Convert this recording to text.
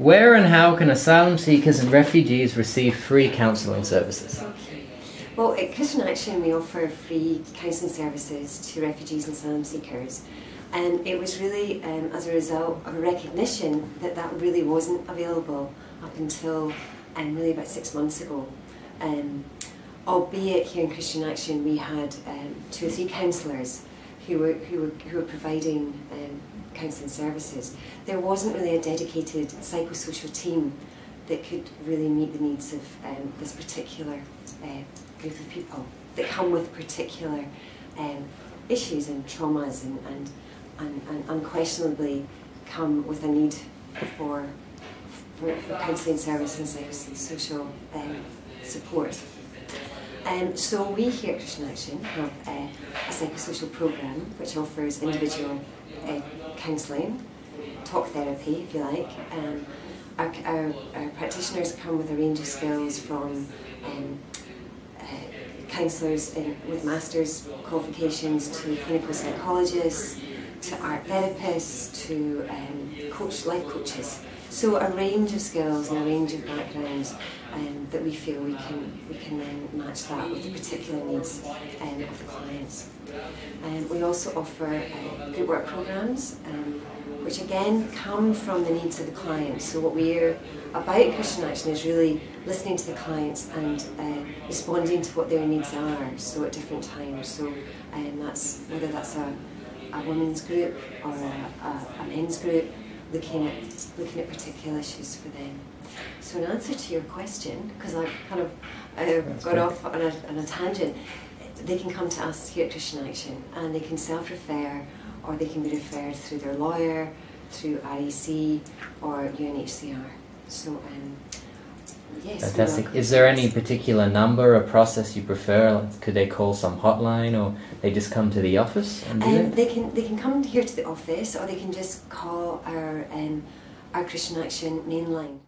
Where and how can asylum seekers and refugees receive free counselling services? Well, at Christian Action, we offer free counselling services to refugees and asylum seekers. And it was really um, as a result of a recognition that that really wasn't available up until um, really about six months ago. Um, albeit here in Christian Action, we had um, two or three counsellors who were, who were, who were providing um, counselling services. There wasn't really a dedicated psychosocial team that could really meet the needs of um, this particular uh, group of people that come with particular um, issues and traumas and, and, and, and unquestionably come with a need for, for, for counselling services and psychosocial um, support. Um, so we here at Christian Action have uh, a psychosocial programme which offers individual uh, counselling, talk therapy if you like. Um, our, our, our, practitioners come with a range of skills from um, uh, counsellors with master's qualifications to clinical psychologists to art therapists to um, coach, life coaches. So a range of skills and a range of backgrounds um, that we feel we can we can then match that with the particular needs um, of the clients. Um, we also offer uh, group work programs, um, which again come from the needs of the clients. So what we're about Christian Action is really listening to the clients and uh, responding to what their needs are. So at different times. So um, that's whether that's a a women's group or a, a, a men's group looking at looking at particular issues for them. So in answer to your question, because I've kind of uh, got great. off on a, on a tangent, they can come to us here at Christian Action and they can self-refer or they can be referred through their lawyer, through RAC or UNHCR. So um, Yes, Fantastic. Is there any particular number or process you prefer? Like, could they call some hotline, or they just come to the office and do um, it? They can they can come here to the office, or they can just call our um, our Christian Action main line.